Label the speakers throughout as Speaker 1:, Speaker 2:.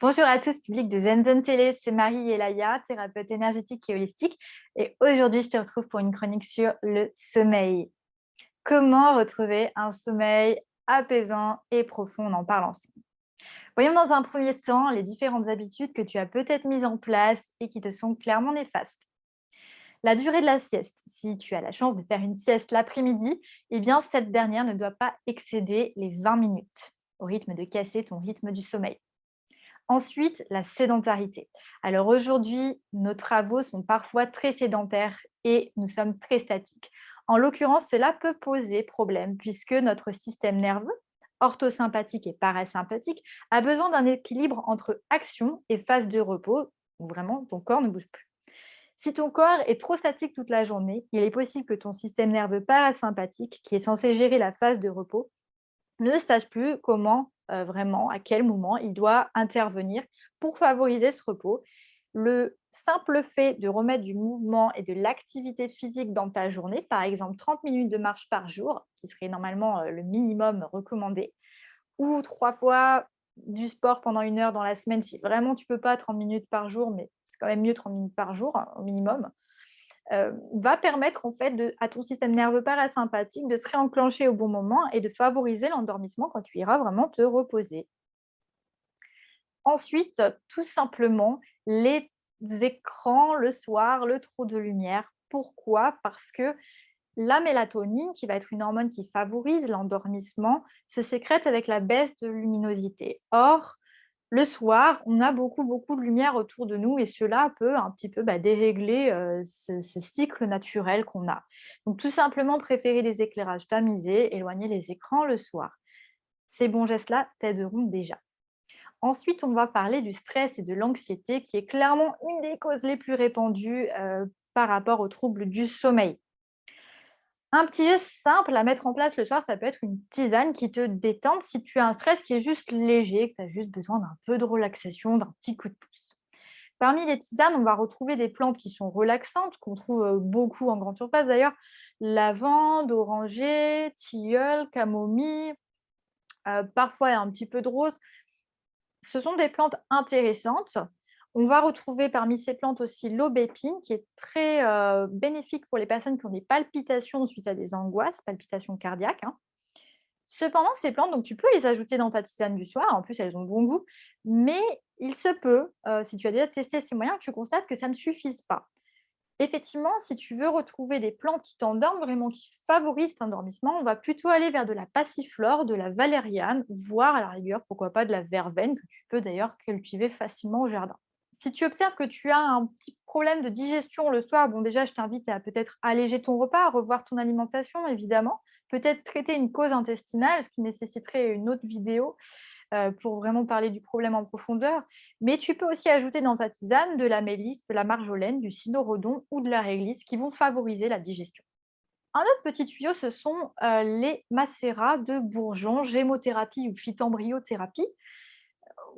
Speaker 1: Bonjour à tous, public de Zenzen Télé, c'est Marie Elaya, thérapeute énergétique et holistique. Et aujourd'hui, je te retrouve pour une chronique sur le sommeil. Comment retrouver un sommeil apaisant et profond On en parle ensemble? Voyons dans un premier temps les différentes habitudes que tu as peut-être mises en place et qui te sont clairement néfastes. La durée de la sieste. Si tu as la chance de faire une sieste l'après-midi, eh bien cette dernière ne doit pas excéder les 20 minutes, au rythme de casser ton rythme du sommeil. Ensuite, la sédentarité. Alors aujourd'hui, nos travaux sont parfois très sédentaires et nous sommes très statiques. En l'occurrence, cela peut poser problème puisque notre système nerveux, orthosympathique et parasympathique, a besoin d'un équilibre entre action et phase de repos, où vraiment ton corps ne bouge plus. Si ton corps est trop statique toute la journée, il est possible que ton système nerveux parasympathique, qui est censé gérer la phase de repos, ne sache plus comment euh, vraiment à quel moment il doit intervenir pour favoriser ce repos. Le simple fait de remettre du mouvement et de l'activité physique dans ta journée, par exemple 30 minutes de marche par jour, qui serait normalement euh, le minimum recommandé, ou trois fois du sport pendant une heure dans la semaine, si vraiment tu ne peux pas 30 minutes par jour, mais c'est quand même mieux 30 minutes par jour au minimum, euh, va permettre en fait à ton système nerveux parasympathique de se réenclencher au bon moment et de favoriser l'endormissement quand tu iras vraiment te reposer. Ensuite, tout simplement, les écrans le soir, le trop de lumière. Pourquoi? Parce que la mélatonine, qui va être une hormone qui favorise l'endormissement, se sécrète avec la baisse de luminosité. Or, le soir, on a beaucoup, beaucoup de lumière autour de nous et cela peut un petit peu bah, dérégler euh, ce, cycle naturel qu'on a. Donc, tout simplement, préférer les éclairages tamisés, éloigner les écrans le soir. Ces bons gestes-là t'aideront déjà. Ensuite, on va parler du stress et de l'anxiété, qui est clairement une des causes les plus répandues euh, par rapport aux troubles du sommeil. Un petit geste simple à mettre en place le soir, ça peut être une tisane qui te détende si tu as un stress qui est juste léger, que tu as juste besoin d'un peu de relaxation, d'un petit coup de pouce. Parmi les tisanes, on va retrouver des plantes qui sont relaxantes, qu'on trouve euh, beaucoup en grande surface d'ailleurs. Lavande, oranger, tilleul, camomille, euh, parfois un petit peu de rose. Ce sont des plantes intéressantes on va retrouver parmi ces plantes aussi l'aubépine, qui est très euh, bénéfique pour les personnes qui ont des palpitations suite à des angoisses, palpitations cardiaques. Hein. Cependant, ces plantes, donc, tu peux les ajouter dans ta tisane du soir. En plus, elles ont bon goût. Mais il se peut, euh, si tu as déjà testé ces moyens, que tu constates que ça ne suffise pas. Effectivement, si tu veux retrouver des plantes qui t'endorment, vraiment qui favorisent l'endormissement, on va plutôt aller vers de la passiflore, de la valériane, voire à la rigueur, pourquoi pas de la verveine, que tu peux d'ailleurs cultiver facilement au jardin si tu observes que tu as un petit problème de digestion le soir, bon déjà, je t'invite à peut-être alléger ton repas, à revoir ton alimentation, évidemment. Peut-être traiter une cause intestinale, ce qui nécessiterait une autre vidéo euh, pour vraiment parler du problème en profondeur. Mais tu peux aussi ajouter dans ta tisane de la mélisse, de la marjolaine, du cynorhodon ou de la réglisse qui vont favoriser la digestion. Un autre petit tuyau, ce sont euh, les macérats de bourgeon, gémothérapie ou phytembryothérapie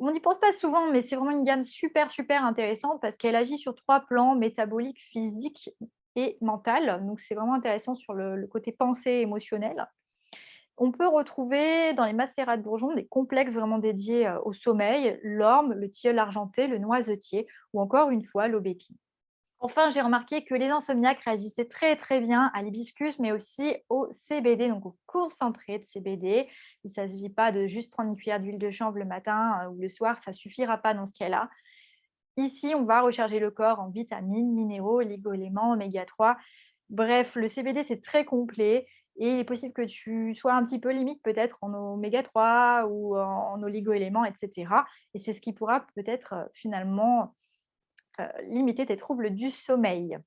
Speaker 1: on n'y pense pas souvent, mais c'est vraiment une gamme super, super intéressante parce qu'elle agit sur trois plans, métabolique, physique et mental. Donc, c'est vraiment intéressant sur le, côté pensée émotionnel. On peut retrouver dans les macérats de bourgeons des complexes vraiment dédiés euh, au sommeil, l'orme, le tilleul argenté, le noisetier ou encore une fois l'aubépine. Enfin, j'ai remarqué que les insomniaques réagissaient très très bien à l'hibiscus, mais aussi au CBD, donc au concentré de CBD. Il ne s'agit pas de juste prendre une cuillère d'huile de chanvre le matin euh, ou le soir, ça ne suffira pas dans ce cas-là. Ici, on va recharger le corps en vitamines, minéraux, oligo-éléments, oméga 3. Bref, le CBD, c'est très complet et il est possible que tu sois un petit peu limite peut-être en oméga 3 ou en oligo-éléments, etc. Et c'est ce qui pourra peut-être euh, finalement limiter tes troubles du sommeil.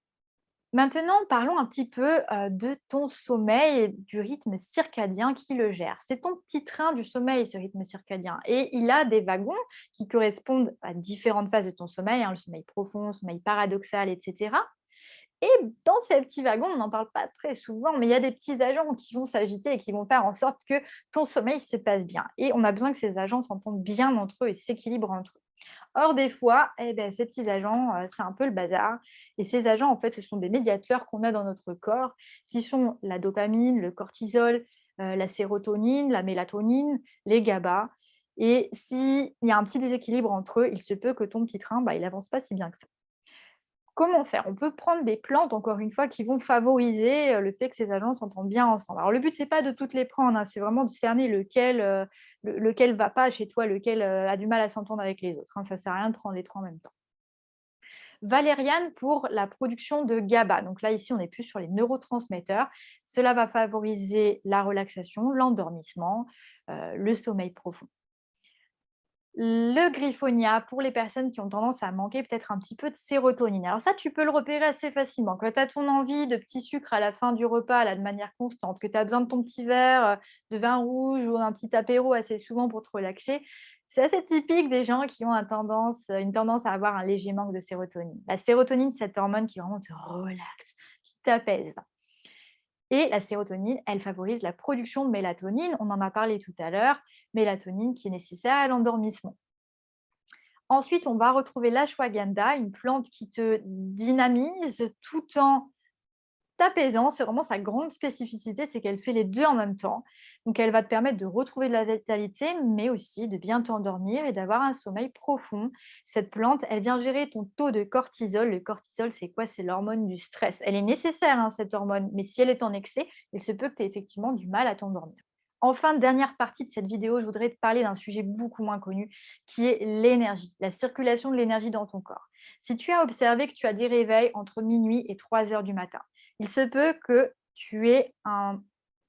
Speaker 1: Maintenant, parlons un petit peu euh, de ton sommeil et du rythme circadien qui le gère. C'est ton petit train du sommeil, ce rythme circadien. Et il a des wagons qui correspondent à différentes phases de ton sommeil, hein, le sommeil profond, le sommeil paradoxal, etc. Et dans ces petits wagons, on n'en parle pas très souvent, mais il y a des petits agents qui vont s'agiter et qui vont faire en sorte que ton sommeil se passe bien. Et on a besoin que ces agents s'entendent bien entre eux et s'équilibrent entre eux. Or, des fois, eh ben, ces petits agents, euh, c'est un peu le bazar. Et ces agents, en fait, ce sont des médiateurs qu'on a dans notre corps, qui sont la dopamine, le cortisol, euh, la sérotonine, la mélatonine, les GABA. Et s'il y a un petit déséquilibre entre eux, il se peut que ton petit train, bah, il n'avance pas si bien que ça. Comment faire? On peut prendre des plantes, encore une fois, qui vont favoriser le fait que ces agents s'entendent bien ensemble. Alors, le but, ce n'est pas de toutes les prendre, hein, c'est vraiment de cerner lequel ne va pas chez toi, lequel a du mal à s'entendre avec les autres. Hein. Ça ne sert à rien de prendre les trois en même temps. Valériane pour la production de GABA. Donc là, ici, on est plus sur les neurotransmetteurs. Cela va favoriser la relaxation, l'endormissement, le sommeil profond. Le griffonia pour les personnes qui ont tendance à manquer peut-être un petit peu de sérotonine. Alors ça, tu peux le repérer assez facilement. Quand tu as ton envie de petit sucre à la fin du repas là, de manière constante, que tu as besoin de ton petit verre euh, de vin rouge ou un petit apéro assez souvent pour te relaxer, c'est assez typique des gens qui ont une tendance à avoir un léger manque de sérotonine. La sérotonine, c'est cette hormone qui vraiment te relaxe, qui t'apaise. Et la sérotonine, elle favorise la production de mélatonine. On en a parlé tout à l'heure mélatonine qui est nécessaire à l'endormissement. Ensuite, on va retrouver l'ashwagandha, une plante qui te dynamise tout en t'apaisant. C'est vraiment sa grande spécificité, c'est qu'elle fait les deux en même temps. Donc, elle va te permettre de retrouver de la vitalité, mais aussi de bien t'endormir et d'avoir un sommeil profond. Cette plante, elle vient gérer ton taux de cortisol. Le cortisol, c'est quoi? C'est l'hormone du stress. Elle est nécessaire, hein, cette hormone, mais si elle est en excès, il se peut que tu aies effectivement du mal à t'endormir. Enfin, dernière partie de cette vidéo, je voudrais te parler d'un sujet beaucoup moins connu, qui est l'énergie, la circulation de l'énergie dans ton corps. Si tu as observé que tu as des réveils entre minuit et 3 heures du matin, il se peut que tu aies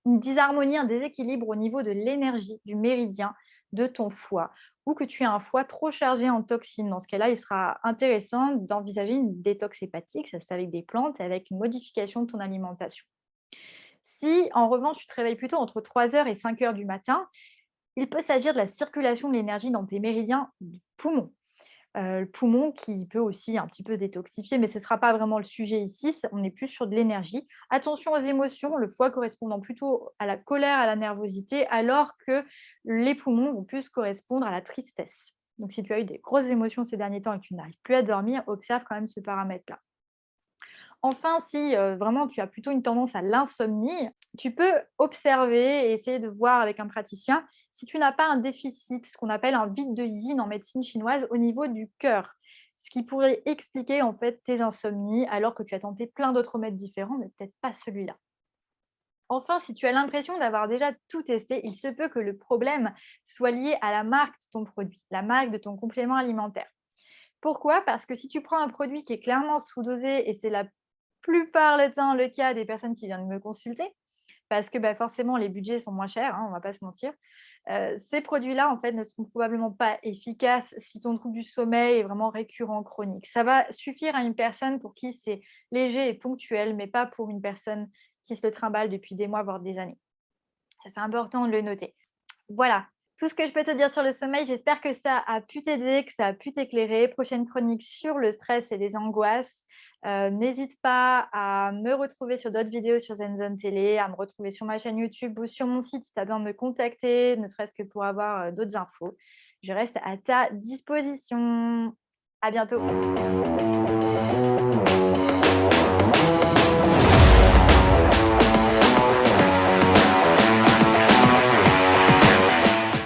Speaker 1: une disharmonie, un déséquilibre au niveau de l'énergie, du méridien de ton foie, ou que tu aies un foie trop chargé en toxines. Dans ce cas-là, il sera intéressant d'envisager une détox hépatique, ça se fait avec des plantes, avec une modification de ton alimentation. Si, en revanche, tu te réveilles plutôt entre 3h et 5h du matin, il peut s'agir de la circulation de l'énergie dans tes méridiens du poumon. Euh, le poumon qui peut aussi un petit peu détoxifier, mais ce ne sera pas vraiment le sujet ici, on est plus sur de l'énergie. Attention aux émotions, le foie correspondant plutôt à la colère, à la nervosité, alors que les poumons vont plus correspondre à la tristesse. Donc si tu as eu des grosses émotions ces derniers temps et que tu n'arrives plus à dormir, observe quand même ce paramètre-là. Enfin, si vraiment tu as plutôt une tendance à l'insomnie, tu peux observer et essayer de voir avec un praticien si tu n'as pas un déficit, ce qu'on appelle un vide de yin en médecine chinoise au niveau du cœur, ce qui pourrait expliquer en fait tes insomnies alors que tu as tenté plein d'autres remèdes différents, mais peut-être pas celui-là. Enfin, si tu as l'impression d'avoir déjà tout testé, il se peut que le problème soit lié à la marque de ton produit, la marque de ton complément alimentaire. Pourquoi? Parce que si tu prends un produit qui est clairement sous-dosé et c'est la plupart du temps le cas des personnes qui viennent me consulter, parce que bah, forcément, les budgets sont moins chers, hein, on ne va pas se mentir. Euh, ces produits-là, en fait, ne seront probablement pas efficaces si ton trouble du sommeil est vraiment récurrent, chronique. Ça va suffire à une personne pour qui c'est léger et ponctuel, mais pas pour une personne qui se le trimballe depuis des mois, voire des années. Ça, c'est important de le noter. Voilà, tout ce que je peux te dire sur le sommeil. J'espère que ça a pu t'aider, que ça a pu t'éclairer. Prochaine chronique sur le stress et les angoisses. Euh, n'hésite pas à me retrouver sur d'autres vidéos sur ZenZone Télé, à me retrouver sur ma chaîne YouTube ou sur mon site si tu as besoin de me contacter, ne serait-ce que pour avoir euh, d'autres infos. Je reste à ta disposition. À bientôt.